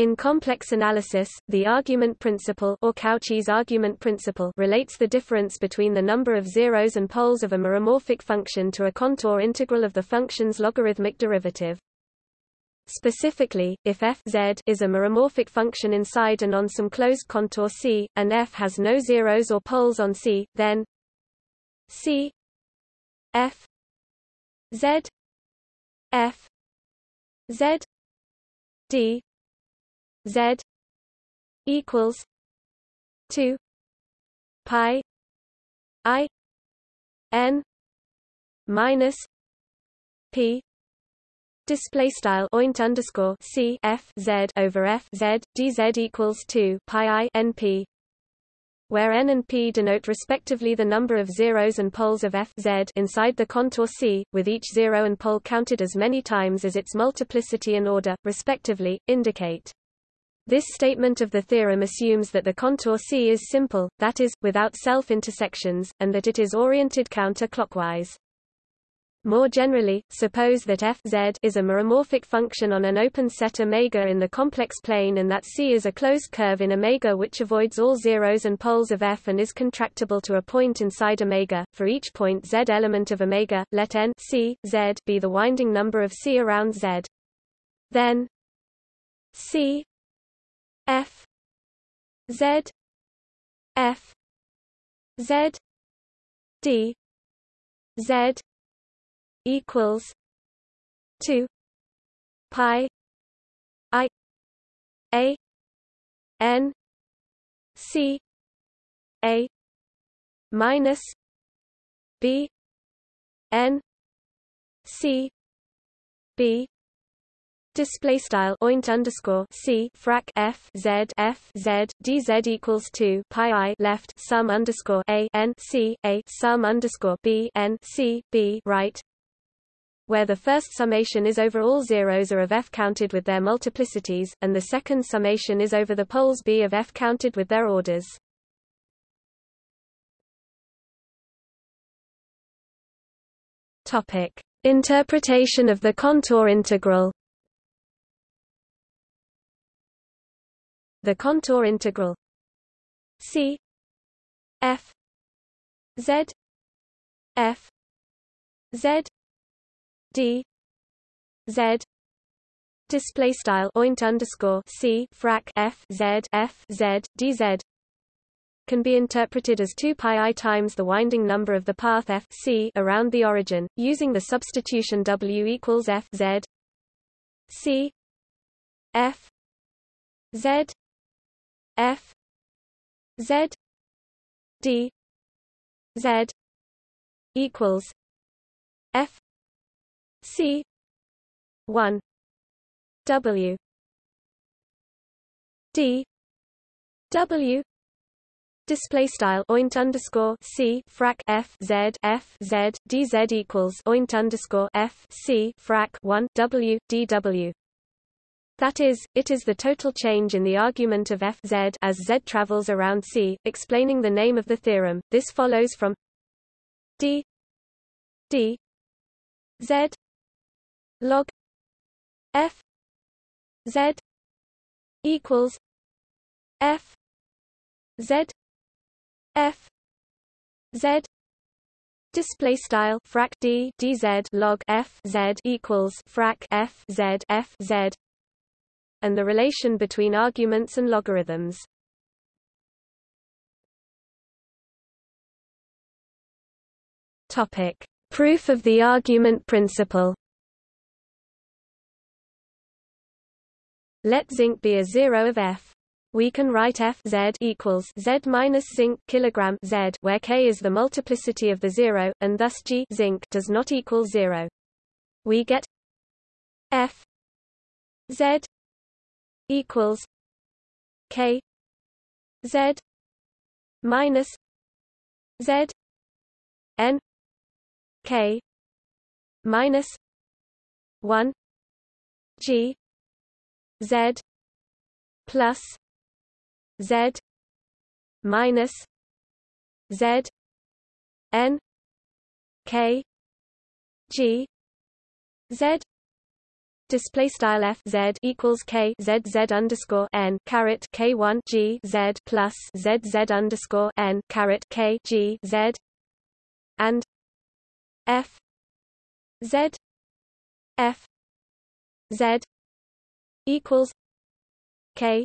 In complex analysis, the argument principle or Cauchy's argument principle relates the difference between the number of zeros and poles of a meromorphic function to a contour integral of the function's logarithmic derivative. Specifically, if f z is a meromorphic function inside and on some closed contour C, and f has no zeros or poles on C, then C f z f z d Z equals two pi I N minus P Display style oint underscore C F Z over F Z DZ equals two pi I N P where n and p denote respectively the number of zeros and poles of f z inside the contour C, with each zero and pole counted as many times as its multiplicity and order, respectively, indicate. This statement of the theorem assumes that the contour C is simple, that is, without self-intersections, and that it is oriented counter-clockwise. More generally, suppose that f z is a meromorphic function on an open set omega in the complex plane and that C is a closed curve in omega which avoids all zeros and poles of f and is contractible to a point inside omega. For each point z element of omega, let n C, z be the winding number of C around z. Then C F. Z. F. Z. D. Z. equals two pi I A N C A minus B N C B Display style oint underscore c frac f z f z dz equals two pi i left sum underscore a n c a sum underscore b n c b right, where the first summation is over all zeros are of f counted with their multiplicities, and the second summation is over the poles b of f counted with their orders. Topic: Interpretation of the contour integral. The contour integral C F Z F Z D Z display style oint underscore C frac F Z F Z DZ can be interpreted as 2 pi i times the winding number of the path f c around the origin, using the substitution w equals f z c f z F Z D Z equals F C one W D W display style oint underscore c frac f z f z dz equals oint underscore f c frac 1 w dw that is, it is the total change in the argument of f z as z travels around C, explaining the name of the theorem. This follows from d d z log f z equals f z f z Display style frac d dz log f z equals frac f z f z and the relation between arguments and logarithms. Topic: Proof of the argument principle. Let zinc be a zero of f. We can write f z equals z minus zinc kilogram z, where k is the multiplicity of the zero, and thus g zinc does not equal zero. We get f z equals K Z minus Z N K minus one G Z plus Z minus Z N K G Z display style f z equals k z z underscore n caret k one g z plus z z underscore n caret k g z and f z f z equals k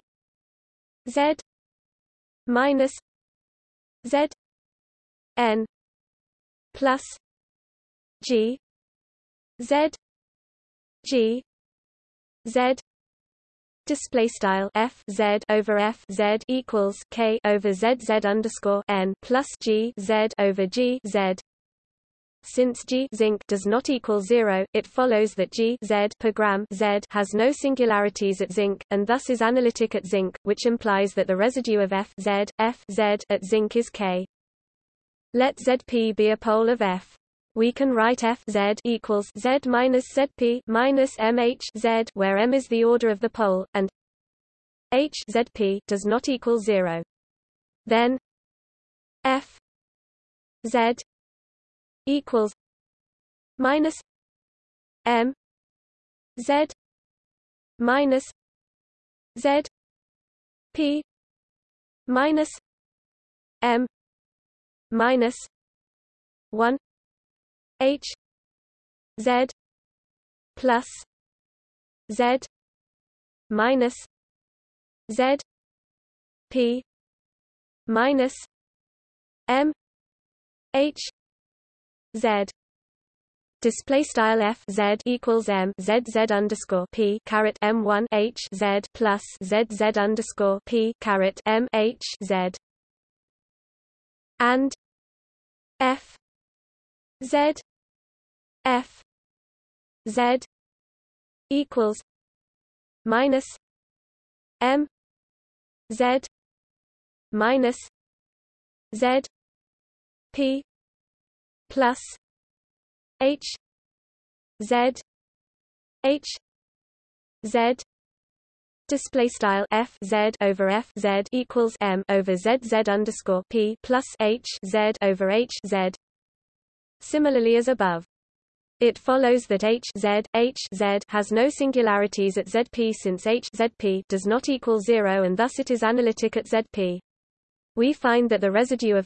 z minus z n plus g z g z display style f z over f z equals k over z z underscore n plus g z over g z since G zinc does not equal zero, it follows that G Z per gram Z has no singularities at zinc, and thus is analytic at zinc, which implies that the residue of F Z, F Z at zinc is K. Let Zp be a pole of F. We can write F Z equals Z minus Zp minus MH Z where M is the order of the pole, and H Zp does not equal zero. Then F Z equals minus M Z minus Z P minus M minus one H Z plus Z minus Z P minus M H Z. Display style f z equals m z z underscore p caret m one h z plus z z underscore p caret m h z. And f z f z equals minus m z minus z p plus H Z H Z display style f z over f z equals m over z z underscore p plus h z over h z. Similarly as above. It follows that h z h z has no singularities at zp since h does not equal zero and thus it is analytic at zp. We find that the residue of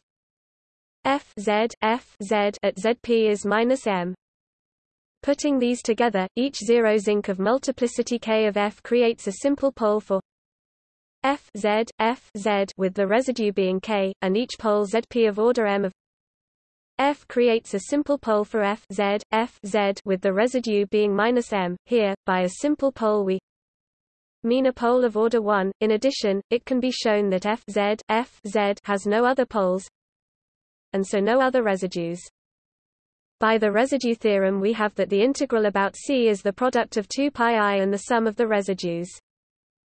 f z f z at zp is minus m. Putting these together, each zero zinc of multiplicity k of f creates a simple pole for f z f z with the residue being k, and each pole zp of order m of f creates a simple pole for f z f z with the residue being minus m. Here, by a simple pole we mean a pole of order 1. In addition, it can be shown that f z f z has no other poles, and so no other residues. By the residue theorem we have that the integral about C is the product of 2 pi i and the sum of the residues.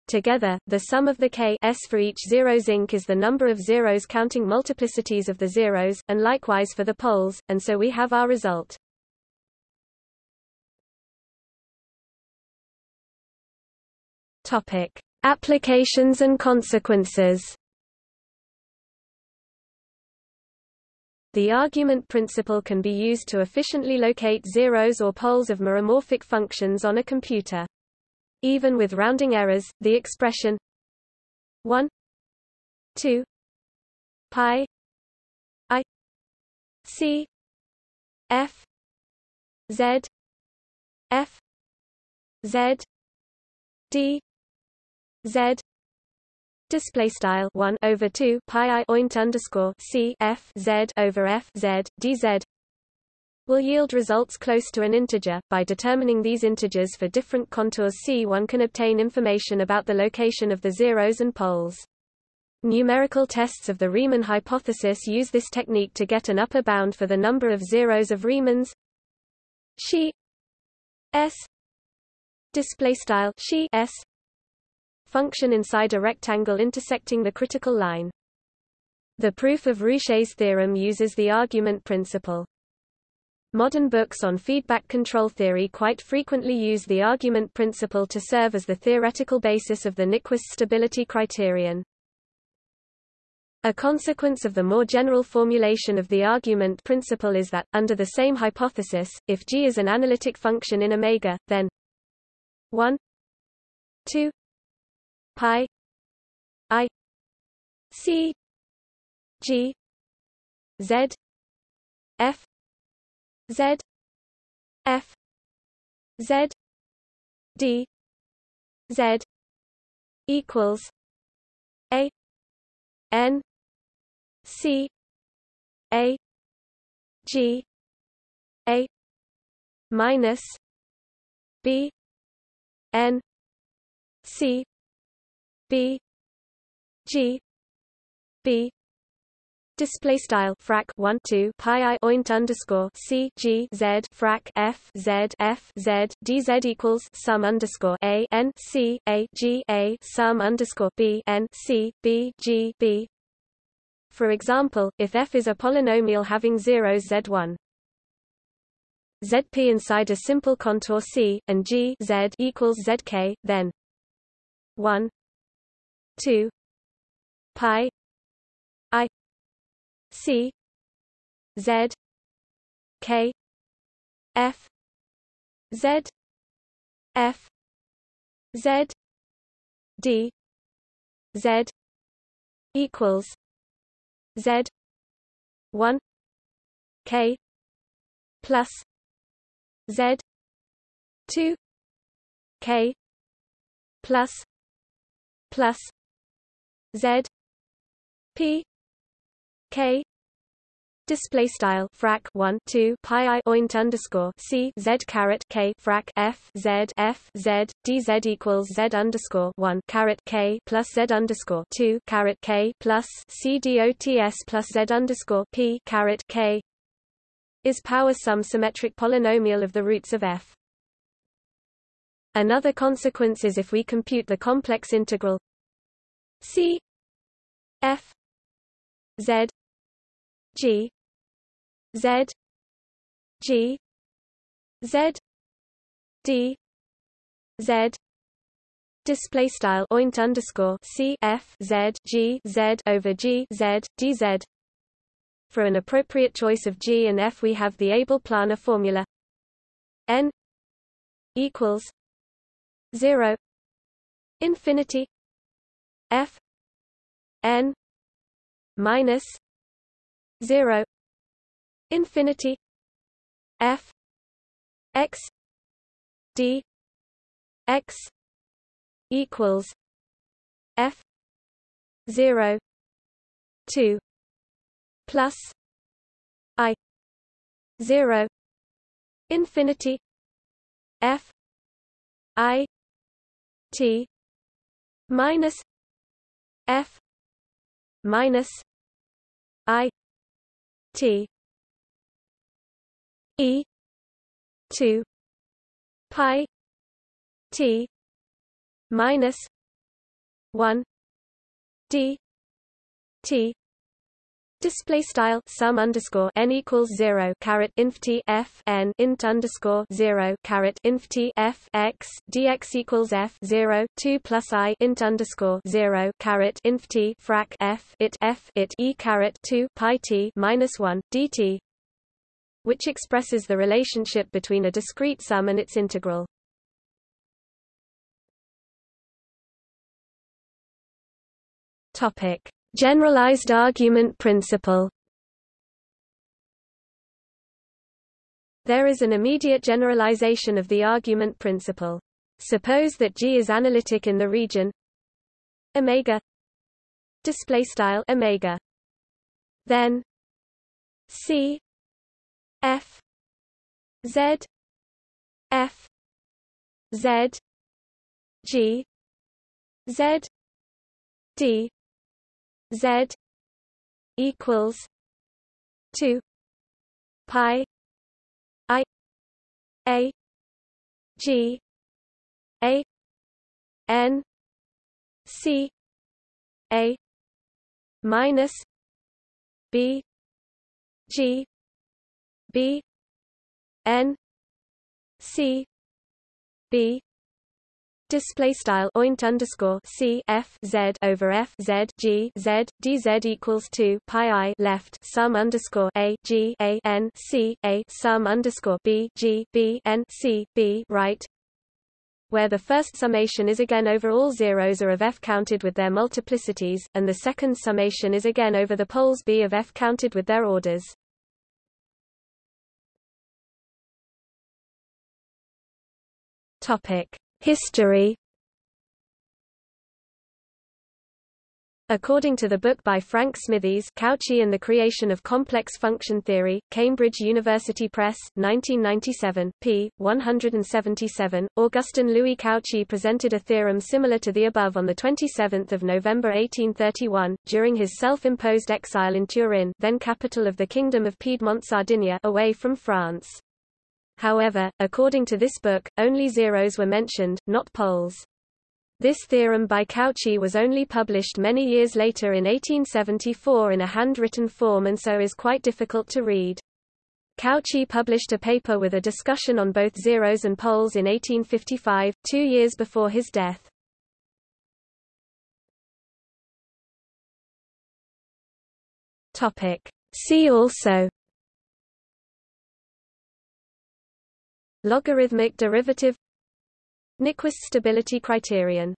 Together, the sum of the k s for each zero zinc is the number of zeros counting multiplicities of the zeros, and likewise for the poles, and so we have our result. Topic: Applications and consequences. The argument principle can be used to efficiently locate zeros or poles of meromorphic functions on a computer. Even with rounding errors, the expression 1 2 pi i c f z f z d z. Display style 1 over 2 pi i oint underscore c f z over f z dz will yield results close to an integer. By determining these integers for different contours C one can obtain information about the location of the zeros and poles. Numerical tests of the Riemann hypothesis use this technique to get an upper bound for the number of zeros of Riemann's she s display style she s function inside a rectangle intersecting the critical line. The proof of Rouché's theorem uses the argument principle. Modern books on feedback control theory quite frequently use the argument principle to serve as the theoretical basis of the Nyquist stability criterion. A consequence of the more general formulation of the argument principle is that, under the same hypothesis, if G is an analytic function in omega, then 1 2 pi i c g z f z f z d z equals a n c a g a minus b n c b g b Display style frac 1 2 pi i oint underscore c g z frac f z f z dz equals sum underscore a n c a g a sum underscore b n c b g b. For example, if f is a polynomial having zeros z1 zp inside a simple contour c and g z equals zk, then 1 2 pi C Z K F Z F Z D Z equals Z one K plus Z two K plus plus Z P K display style frac 1 2 pi i oint underscore c z caret k frac f z f z dz equals z underscore 1 caret k plus z underscore 2 caret k plus c dots plus z underscore p caret k is power sum symmetric polynomial of the roots of f. Another consequence is if we compute the complex integral c f z G. Z. G. Z. D. Z. Display style oint underscore C F Z G Z over G Z D Z. For an appropriate choice of G and F we have the Abel-Plana formula. N equals 0 infinity F N minus 0 infinity f x d x equals f 0 2 plus i 0 infinity f i t minus f minus i T. E. two. Pi. T. minus one. D. T Display style sum underscore n equals zero caret inf t f n int underscore zero caret inf t f x dx equals f zero two plus i int underscore zero caret inf t frac f it f it e caret two pi t minus one dt, which expresses the relationship between a discrete sum and its integral. Topic Generalized argument principle. There is an immediate generalization of the argument principle. Suppose that G is analytic in the region. Omega. Display style omega. Then. C. F. Z. F. Z. G. Z. D Z equals two pi I A G A N C A minus B G B N C B Display style oint underscore c f z over f z g z dz equals two pi i left sum underscore a g a n c a sum underscore b g b n c b right where the first summation is again over all zeros are of f counted with their multiplicities, and the second summation is again over the poles b of f counted with their orders. History According to the book by Frank Smithies Cauchy and the Creation of Complex Function Theory, Cambridge University Press, 1997, p. 177, Augustin Louis Cauchy presented a theorem similar to the above on 27 November 1831, during his self-imposed exile in Turin then capital of the Kingdom of Piedmont-Sardinia away from France. However, according to this book, only zeros were mentioned, not poles. This theorem by Cauchy was only published many years later in 1874 in a handwritten form and so is quite difficult to read. Cauchy published a paper with a discussion on both zeros and poles in 1855, two years before his death. See also Logarithmic derivative. Nyquist stability criterion